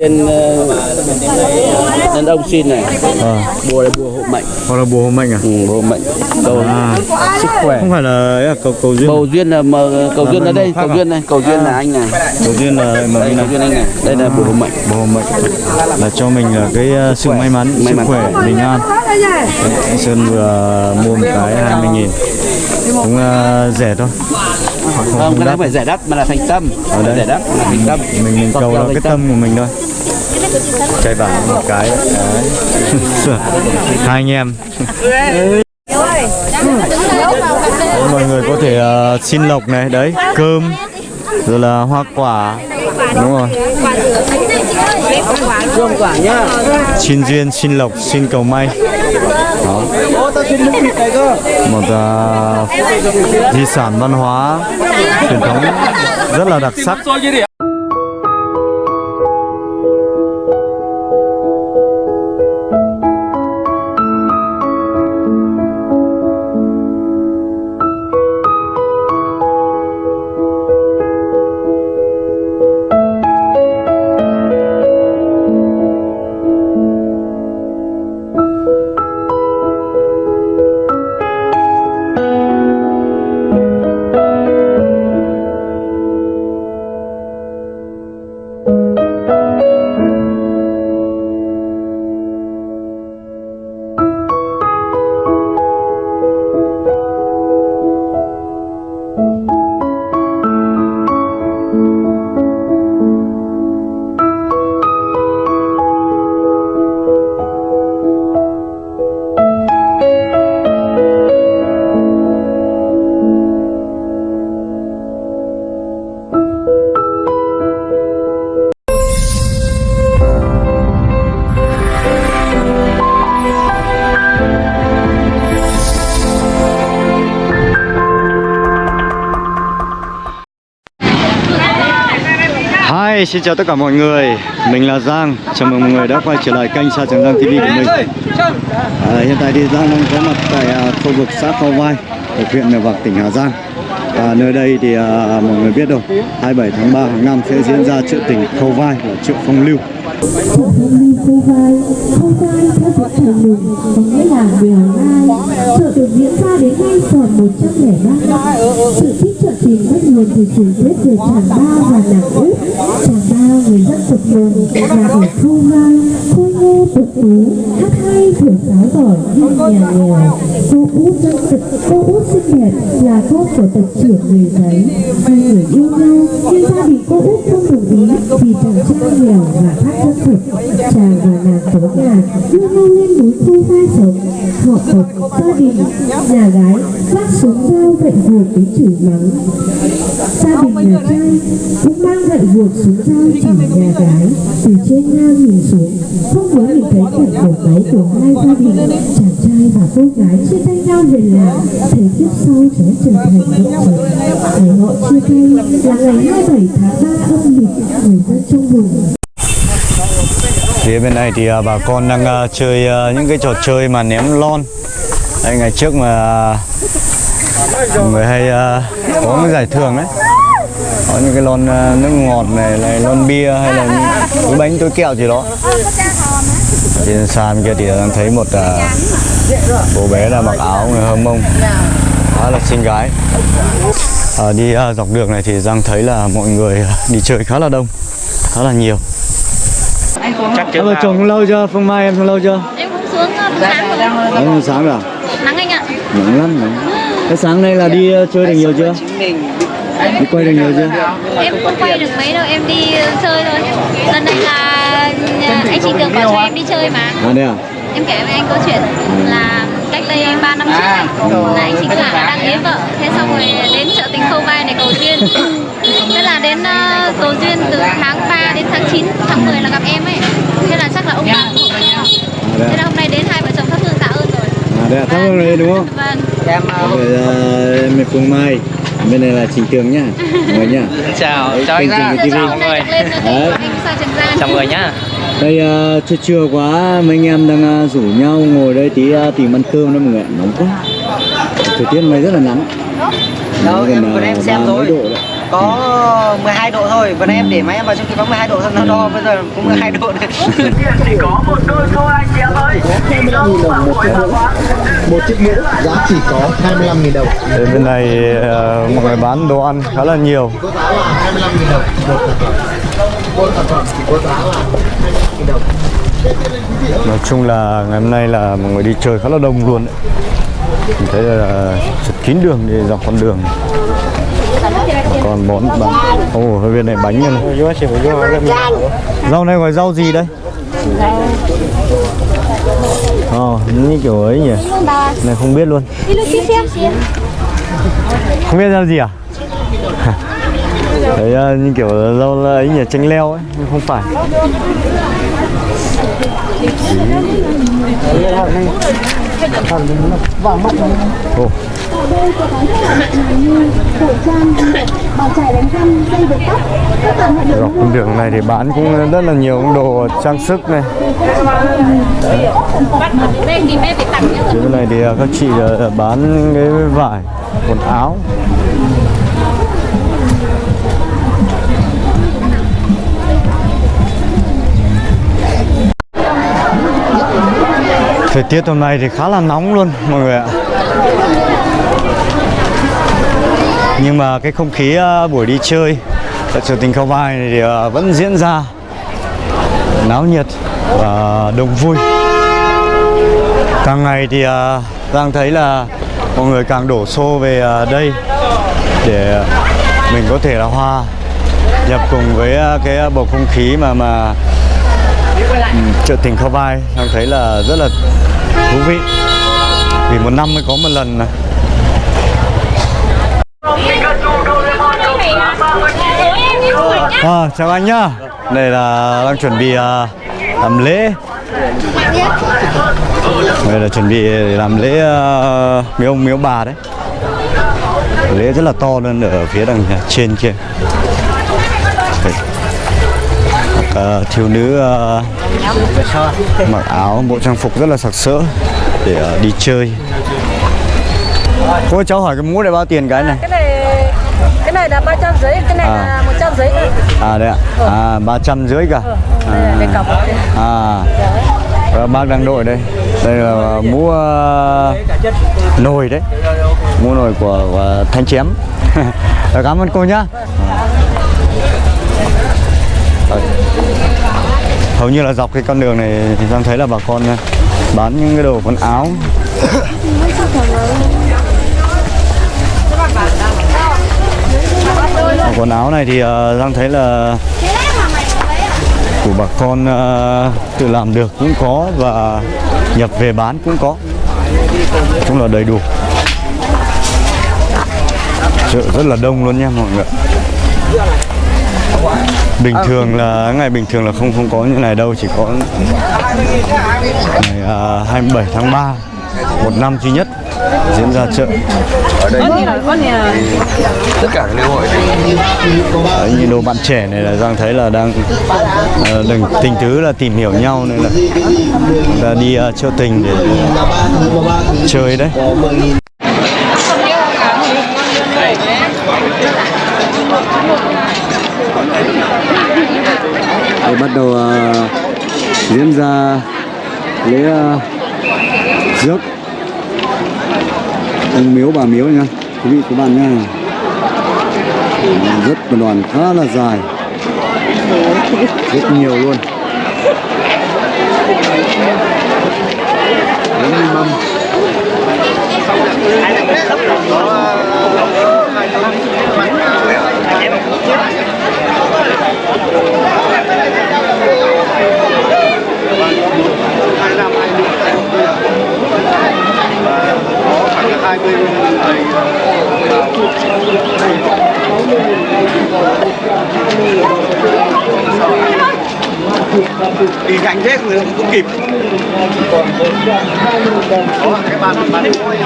Tên uh, đàn ông xin này, Ờ, bùa là bùa hộ mệnh, hoặc là bùa hộ mệnh à? ừ, bùa hộ mệnh, cầu À, sức khỏe. không phải là là cầu cầu duyên. Cầu duyên là mà, cầu À, duyên là mệnh đây, cầu à? duyên này, cầu duyên là anh này, Cầu duyên là mà đây cầu duyên anh này, đây là bùa hộ mệnh. Bùa hộ mệnh là cho mình là cái uh, sự may mắn, May sức mắn. khỏe, bình an. Sơn vừa mua một cái 20 nghìn cũng uh, rẻ thôi. Không, Không, không cái này phải giải đáp mà là thành tâm, Ở đây. giải đáp là thành tâm. mình mình cầu là cái tâm của mình thôi. chạy bảo một cái. Đấy. hai anh em. Mọi người có thể ờ, xin lộc này đấy cơm rồi là hoa quả. Đúng rồi. Dương quả nhá. xin duyên xin lộc xin cầu may. Đó một uh, di sản văn hóa truyền thống rất là đặc sắc. Hi, xin chào tất cả mọi người. Mình là Giang. Chào mừng mọi người đã quay trở lại kênh Sa Trường Giang TV của mình. À, Hiện tại thì Giang đang có mặt tại à, khu vực xã Khâu Vai ở huyện Mèo Vạc, tỉnh Hà Giang. À, Nơi đây thì à, mọi người biết rồi 27 tháng 3 hàng năm sẽ diễn ra chợ tỉnh Khâu Vai và chợ phong lưu. Phong lưu khâu vai Khâu vai theo thuật thờ mừng có nghĩa là mèo Vai Chợ được diễn ra đến nay tròn 103 năm. Sự tích tìm tình bắt nguồn từ truyền thuyết về chàng ba và nàng út. Chàng ba người dân tộc mường và ở khâu vai Khôi ngô tuấn tú Hát hay thổi sáo giỏi nhưng nhà nghèo Cô út dân tộc cô út xinh đẹp là con của tộc trưởng người giấy. Hai người yêu nhau. Nhưng gia đình cô út không đồng ý vì chàng trai nghèo và khác dân tộc chàng và nàng tối nhà đưa nhau lên núi khâu vai sống. Họ tộc gia đình nhà gái vác súng dao gậy guộc đến chửi mắng. Gia đình nhà trai cũng mang gậy guộc súng dao chỉ nhà gái. Từ trên ngang nhìn xuống không muốn nhìn thấy cảnh đổ máy của hai gia đình chàng trai và cô gái chia tay nhau về là, thấy kiếp sau sẽ trở thành vợ chồng. Ngày họ chia tay là ngày 27 tháng 3 âm lịch người dân trong vùng. Phía bên này thì à, bà con đang à, chơi à, những cái trò chơi mà ném lon. Đây, ngày trước mà mọi người hay có cái giải thưởng đấy. Có những cái lon nước ngọt này, này lon bia hay là túi bánh túi kẹo gì đó trên xa bên kia thì đang thấy một à, cô bé là mặc áo người hâm mông khá là xinh gái à, đi à, dọc đường này thì Giang thấy là mọi người à, đi chơi khá là đông khá là nhiều chắc Em vợ chồng lâu chưa? Phương Mai em lâu chưa? Em cũng xuống uh, sáng rồi. Em sáng rồi? Nắng anh ạ. Nắng lắm rồi. Cái sáng nay là đi chơi được nhiều chưa? Đi quay được nhiều chưa? Em không quay được mấy đâu, em đi uh, chơi thôi. Lần này là uh, anh chị Tường bảo cho em đi chơi mà. À đây à? Em kể với anh câu chuyện là cách đây 3 năm trước này, là anh chị Tường là đang ế vợ. Thế xong rồi đến chợ tình khâu vai này cầu duyên. Thế là đến uh, cầu duyên từ tháng 3 đến tháng 9, tháng 10 là gặp em ấy. Thế là chắc là ông bà cũng. À đây Thế là hôm nay đến hai vợ chồng thắp hương tạ ơn rồi. À đây à? Thắp hương này đúng không? Vâng. Rồi em là Phương Mai Bên này là Trình Tường nhá Mọi người nhá chào chào anh. Hôm chào mọi người chào mọi người nhá. Đây ờ, trưa trưa quá Mấy anh em đang ờ, rủ nhau ngồi đây tí ờ, tìm ăn cơm đó mọi người Nóng quá. Thời tiết nay rất là nắng. Nó gần ờ, ba mấy độ đấy. Có 12 độ thôi. Vừa em để máy em vào trong khi có 12 độ thôi nó đo bây giờ cũng 12 độ đấy. Một chiếc mũ giá chỉ có 25.000 đồng. Đến bên này ờ, mọi người bán đồ ăn khá là nhiều. Có giá là 25.000 đồng. Một Nói chung là ngày hôm nay là mọi người đi chơi khá là đông luôn đấy. Mình thấy là chật kín đường đi dọc con đường. Còn món bán ồ oh, bên này bánh này. rau này gọi rau gì đây? Ồ, oh, như kiểu ấy nhỉ? Này không biết luôn. Không biết rau gì à Dạ. đấy ờ, như kiểu rau ấy nhỉ chanh leo ấy nhưng không phải. Ồ, dạ, đôi có bán các loại bàn chải đánh răng, dây buộc tóc, dọc con đường này thì bán cũng rất là nhiều đồ trang sức này. Dưới bên này thì ờ, các chị ờ, bán cái vải, quần áo. Thời tiết hôm nay thì khá là nóng luôn, mọi người ạ. Nhưng mà cái không khí ờ, buổi đi chơi tại trường tình Khâu Vai này thì ờ, vẫn diễn ra náo nhiệt và đông vui. Càng ngày thì ờ, đang thấy là mọi người càng đổ xô về đây để mình có thể là hòa nhập cùng với cái bầu không khí mà mà chợ tình Khao Vai em thấy là rất là thú vị vì một năm mới có một lần này À, chào anh nhá. Đây là đang chuẩn bị à, làm lễ. Đây là chuẩn bị để làm lễ à, uh, miếu ông miếu bà đấy. Lễ rất là to luôn ở phía đằng trên kia. À, thiếu nữ à, mặc áo bộ trang phục rất là sặc sỡ để à, đi chơi. Cô cháu hỏi cái mũ này bao tiền cái này? cái này cái này là 300 giấy cái này À. là 100 giấy thôi À đấy ạ. À ba trăm rưỡi cả. là cái cọc đây. À, à bác đang đội đây đây là mũ uh, nồi đấy mũ nồi của, của thanh chém cảm ơn cô nhá Rồi hầu như là dọc cái con đường này thì Giang thấy là bà con à, bán những cái đồ quần áo. Quần áo này thì uh, Giang thấy là của bà con à, tự làm được cũng có và nhập về bán cũng có. Chúng chung là đầy đủ. Chợ rất là đông luôn nha mọi người bình thường là ngày bình thường là không không có như này đâu chỉ có ngày à, 27 tháng 3 một năm duy nhất diễn ra chợ. Tất cả các lễ hội Đấy, như đồ bạn trẻ này là Giang thấy là đang uh, đừng tình tứ là tìm hiểu nhau nên là đi uh, chợ tình để chơi đấy để bắt đầu uh, diễn ra lễ uh, rước ông miếu bà miếu nha. Quý vị các bạn nha. Rất một đoàn khá là dài. Rất nhiều luôn. Bốn mâm đi nhanh thế người không kịp. Đó cái bàn bàn đi thôi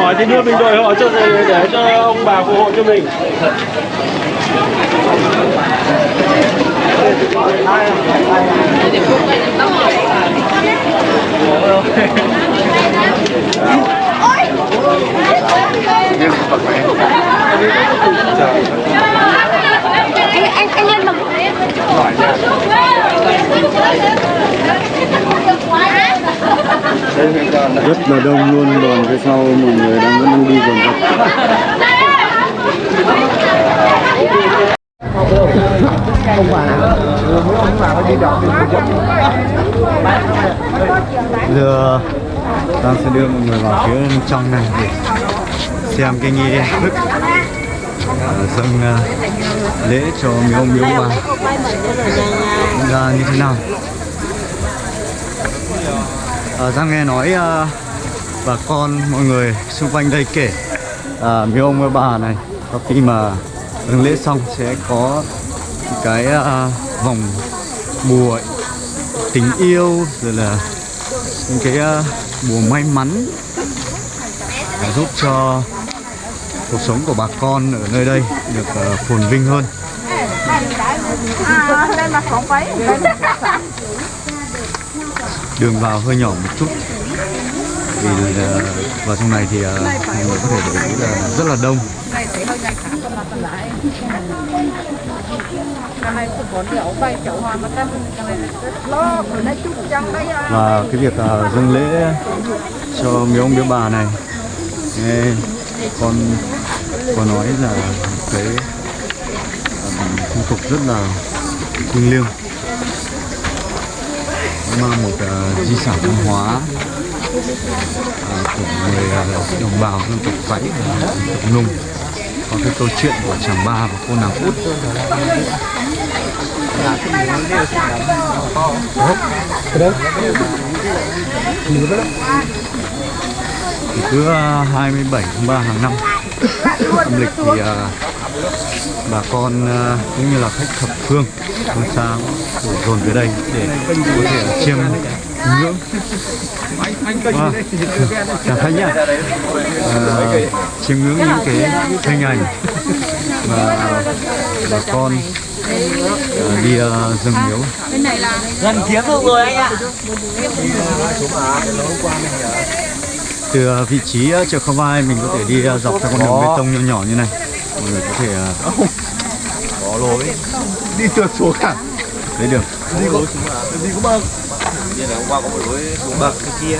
mỏi thì đưa mình đội họ cho để cho ông bà phù hộ cho mình anh anh lên bằng rất là đông luôn đoàn phía sau mọi người đang vẫn đang đi dồn dập giờ ta sẽ đưa mọi người vào phía trong này để xem cái nghi thức dâng ờ, lễ cho miếu ông miếu bà diễn ra như thế nào? À, Giang nghe nói ờ, bà con mọi người xung quanh đây kể à, miếu ông bà này sau khi mà dâng lễ xong sẽ có cái uh, vòng bùa tình yêu rồi là những cái uh, bùa may mắn để giúp cho cuộc sống của bà con ở nơi đây được uh, phồn vinh hơn. Đường vào hơi nhỏ một chút vì uh, vào trong này thì uh, mọi người có thể để ý là rất là đông và cái việc ờ, dâng lễ cho miếu ông miếu bà này nghe con có nói là cái phong tục rất là thiêng liêng. Mang một uh, di sản văn hóa uh, của người uh, đồng bào dân tộc Tây dân tộc Nùng có cái câu chuyện của chàng ba và cô nàng út. Thì cứ ờ, 27 tháng 3 hàng năm, âm lịch thì ờ, bà con ờ, cũng như là khách thập phương phương xa đổ dồn về đây để có thể chiêm ngưỡng à, chào khách nhá chiêm ngưỡng những cái hình ảnh mà bà con ờ, đi ờ, dâng miếu. Gần kiếm được rồi anh ạ. từ ờ, vị trí chợ Khao Vai mình có thể đi dọc theo con đường bê tông nhỏ nhỏ như này. Mọi người có thể có lối. Đi trượt xuống cả thấy được. Đi có đi có bậc như là hôm qua có một lối xuống bậc cái kia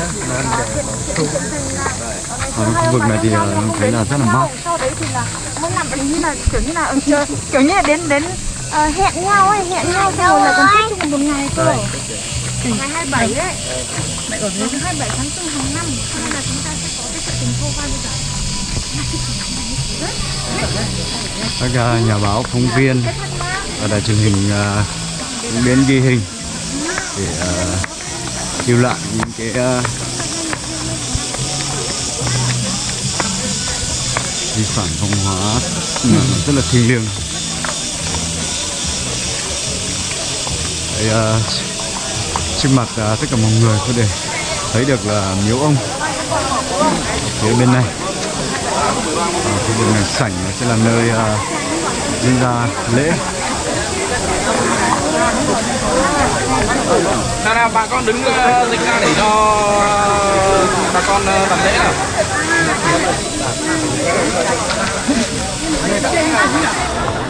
ở khu vực này thì ờ, mình thấy là rất là mát. sau đấy thì là mỗi năm hình như là kiểu như là ờ, chờ kiểu như là đến đến ờ, hẹn nhau ấy hẹn nhau xong rồi là còn kết thúc một ngày cơ. Ngày 27 đấy. Mẹ ở đến 27 tháng 4 hàng năm cho nên là chúng ta sẽ có cái sự tình khô vai bây giờ. Các nhà báo phóng viên ở đài truyền hình cũng đến ghi hình lưu lại những cái ờ, di sản văn hóa ừ, rất là thiêng liêng. Đấy, ờ, trước mặt ờ, tất cả mọi người có thể thấy được là miếu ông. Phía bên này. Khu vực này sảnh sẽ là nơi ờ, diễn ra lễ nào nào bà con đứng ờ, dịch ra để cho ờ, bà con ờ, làm lễ nào.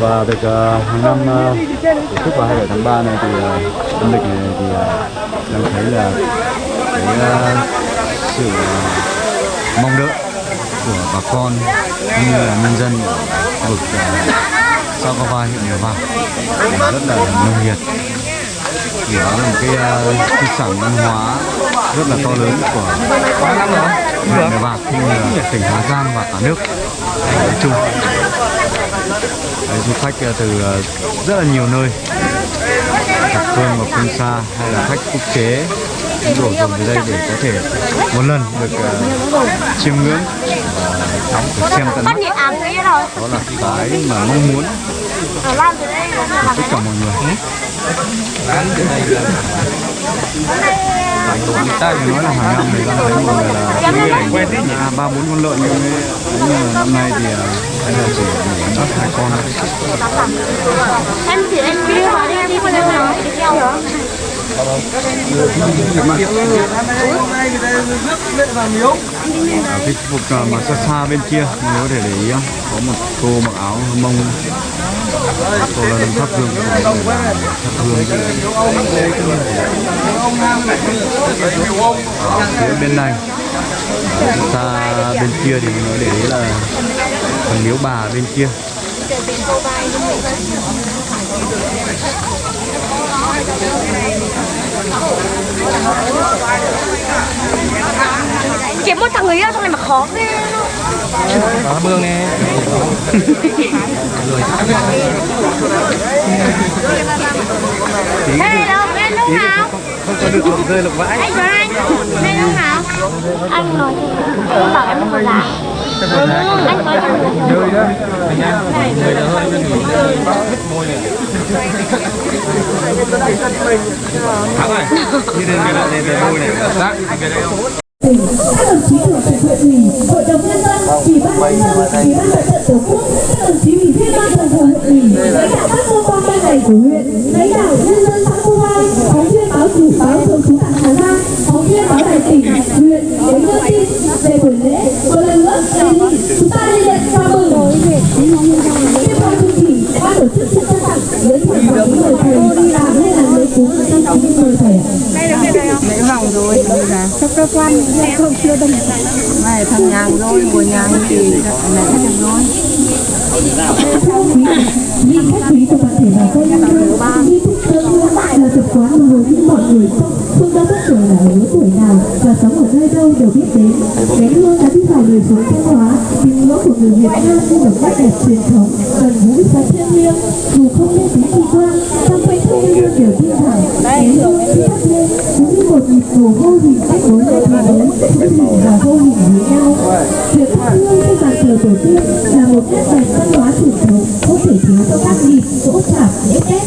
Và việc hàng năm ờ, tổ chức vào 27 tháng 3 này thì ờ, âm lịch này thì ờ, đang thấy là cái sự mong đợi của bà con cũng như là nhân dân ở khu vực uh, Sao Vai huyện Mèo vàng rất là nồng nhiệt. Thì đó là một cái ờ, di sản văn hóa rất là to lớn của huyện Mèo Vạc cũng như là tỉnh Hà Giang và cả nước. Nói chung. Đấy, du khách ờ, từ ờ, rất là nhiều nơi. Thập phương và phương xa hay là khách quốc tế đổ dồn về đây để có thể một lần được uh, chiêm ngưỡng. Và xem tận mắt. đó là cái mà mong muốn. Của tất cả mọi người. thì nói là hàng năm thì ta thấy mọi người là à, ba bốn con lợn nhưng mà năm nay thì à, anh là chỉ bắt hai con em chỉ em đi vào đi đi qua đây nào đi cái phục mà xa xa bên kia nếu để để ý có một cô mặc áo mông cô là đang thắp hương thắp hương ở phía bên này xa bên kia thì nó để ý là phần miếu bà bên kia kiếm một thằng người yêu trong này mà khó ghê Đó bương nè. Ê, đâu, lên lúc nào? không có được lục rơi lục vãi Anh Tuấn Anh, lên lúc nào? Anh nói em bảo em không giá. Anh nói cho mình Nơi đó. Người là hơi bên nghỉ. Môi này. Thắng này. Đi đến cái này về môi này. Dạ, về đây không? các đồng chí thường trực huyện ủy, hội đồng nhân dân, ủy ban nhân dân, ủy ban mặt trận tổ quốc, các đồng chí ủy viên ban thường vụ huyện ủy, lãnh đạo các cơ quan ban ngành của huyện, lãnh đạo nhân dân xã Cô Ai, phóng viên báo chủ báo thường trú tại Hà Giang, phóng viên báo đài tỉnh, huyện đến đưa tin ban tổ chức sẽ trao tặng giấy thưởng người thầy làm nên là lễ cúng trong chín người thầy. lấy vòng rồi cho cơ quan không chưa đông này thằng nhàng rồi của nhàng thì mẹ hết rồi Những khách quý của toàn thể bà con nhân dân nghi thức sơ hương là tập quán mà hầu như mọi người và sống ở nơi đâu đều biết đến. Nén hương đã đi vào đời sống văn hóa, tín ngưỡng của người Việt Nam như một nét đẹp truyền thống, gần gũi và thiêng liêng. Dù không lên tiếng kỳ quan, trong quanh thân nhân dân đều tin rằng nén hương khi thắp lên cũng như một nhịp cầu vô hình kết nối hai thế giới, hữu hình và vô hình với nhau. Việc thắp hương trên bàn thờ tổ tiên là một nét đẹp văn hóa truyền thống không thể thiếu trong các dịp dỗ chạp lễ tết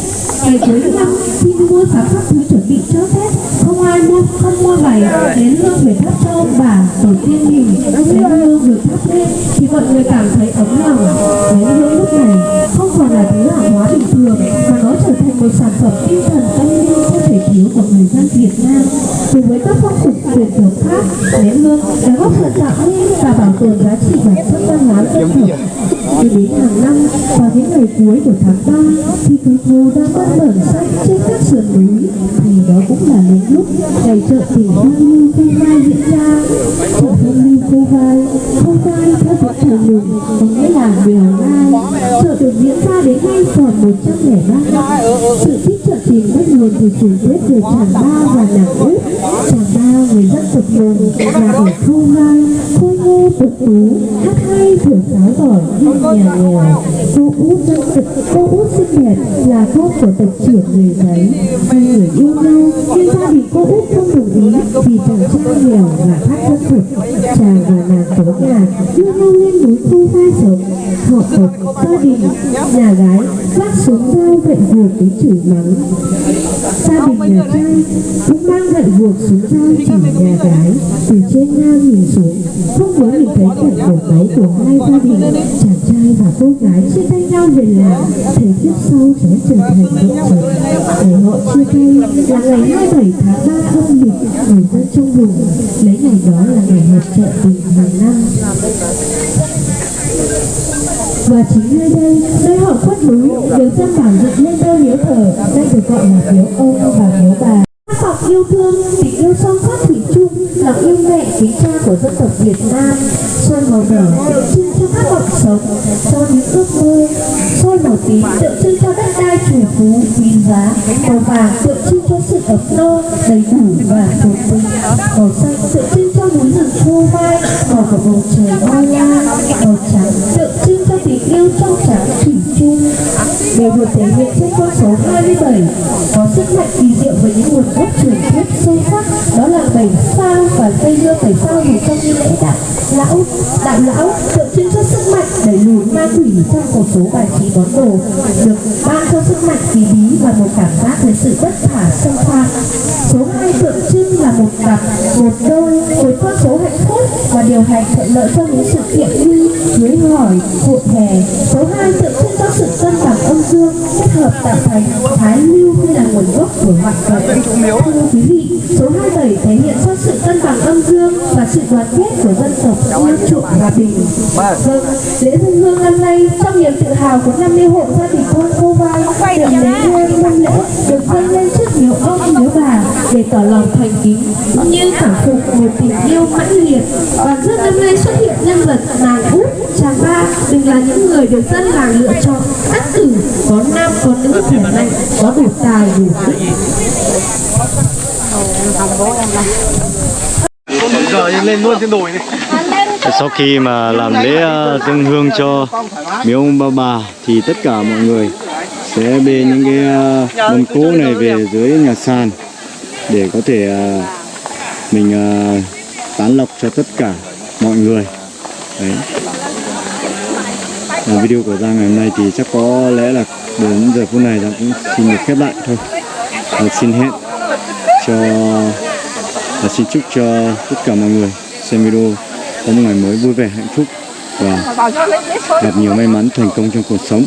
ngày cuối năm khi mua sắm các thứ chuẩn bị cho tết không ai mua không mua vải đến hương để thắp cho bà tổ tiên mình. Đến hương được thắp lên thì mọi người cảm thấy ngày cuối của tháng 3 khi cây khô đang bắt bẩn xanh trên các sườn núi. Thì đó cũng là những lúc ngày chợ tình thương lưu khô vai diễn ra. Chợ thương lưu cô vai khô vai theo tiếng thời mừng có nghĩa là mèo ngai chợ được diễn ra đến nay còn 103 năm sự thích chợ tình bắt nguồn từ chủ tiết về tràng ba và nàng út tràng ba người dân tộc mường là ở khâu vai khôi tú hát hay thưởng sáo giỏi như nhà nghèo. Cô út dân tộc, cô út xinh đẹp là con của tộc trưởng người giấy hai người yêu nhau, nhưng gia đình cô út không đồng ý vì chàng trai nghèo và hát dân tộc chàng và nàng tố nhà đưa nhau lên núi khu vai sống. Họ tộc, gia đình, nhà gái vác súng dao gậy guộc đến chửi mắng gia đình nhà trai cũng mang gậy guộc xuống dao chỉ nhà gái từ trên ngang nhìn xuống. Không muốn nhìn thấy cảnh đổ máu của hai gia đình chàng trai và cô gái chia tay nhau về làng thể kiếp sau sẽ trở thành vợ chồng. để họ chia tay là ngày 27 tháng 3 âm lịch người dân trong vùng. Lấy ngày đó là ngày họp chợ tình hàng năm và chính nơi đây nơi họ khuất núi được dân bản dựng lên đôi miếu thờ đây được gọi là miếu ông và miếu bà. Khát vọng yêu thương, tình yêu son sắt lòng yêu mẹ kính cha của dân tộc Việt Nam. soi màu đỏ tượng trưng cho các vọng sống, cho những ước mơ. Soi màu tím tượng trưng cho đất đai chủ phú, quý giá. Màu vàng tượng trưng cho sự ấm no, đầy đủ và phồn vinh. Màu xanh tượng trưng cho núi rừng khô vai, màu của bầu trời bao la. Màu trắng tượng trưng cho tình yêu trong trắng thủy chung. Đều được thể hiện trên con trong số bài trí món đồ được ban cho sức mạnh kỳ bí và một cảm giác về sự bất khả xâm phạm số 2 tượng trưng là một cặp, một đôi với con số hạnh phúc và điều hành thuận lợi cho những sự kiện như cưới hỏi hội hè. Số 2 tượng hợp tạo thành thái lưu hay là nguồn gốc của hoạt vật. Thưa quý vị số 27 thể hiện cho sự cân bằng âm dương và sự đoàn kết của dân tộc yêu chuộng hòa bình. Vâng lễ dân hương năm nay trong niềm tự hào của 50 hộ gia đình thôn cô vai điểm lễ hương năm lễ được dâng lên trước nhiều ông nhiều bà để tỏ lòng thành kính. Cũng như cảm phục một tình yêu mãnh liệt. Đoàn rước năm nay xuất hiện nhân vật nàng út chàng ba đều là những người được dân làng lựa chọn cắt cử có nam có nữ khỏe mạnh có đủ tài đủ giờ lên luôn trên đồi này sau khi mà làm lễ ờ, dâng hương cho miếu ông bà bà thì tất cả mọi người sẽ bê những cái ờ, mâm cỗ này về dưới nhà sàn để có thể ờ, mình tán lộc cho tất cả mọi người. Đấy và video của Giang ngày hôm nay thì chắc có lẽ là đến giờ phút này Giang cũng xin được khép lại thôi. Và xin hẹn cho và xin chúc cho tất cả mọi người xem video có một ngày mới vui vẻ hạnh phúc và gặp nhiều may mắn thành công trong cuộc sống.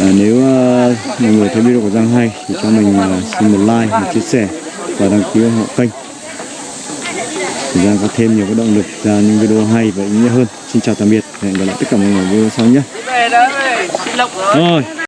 À, nếu uh, mọi người thấy video của Giang hay thì cho mình uh, xin một like một chia sẻ và đăng ký ủng hộ kênh để Giang có thêm nhiều cái động lực ra những video hay và ý nghĩa hơn. Xin chào tạm biệt hẹn gặp lại tất cả mọi người video sau nhé. Rồi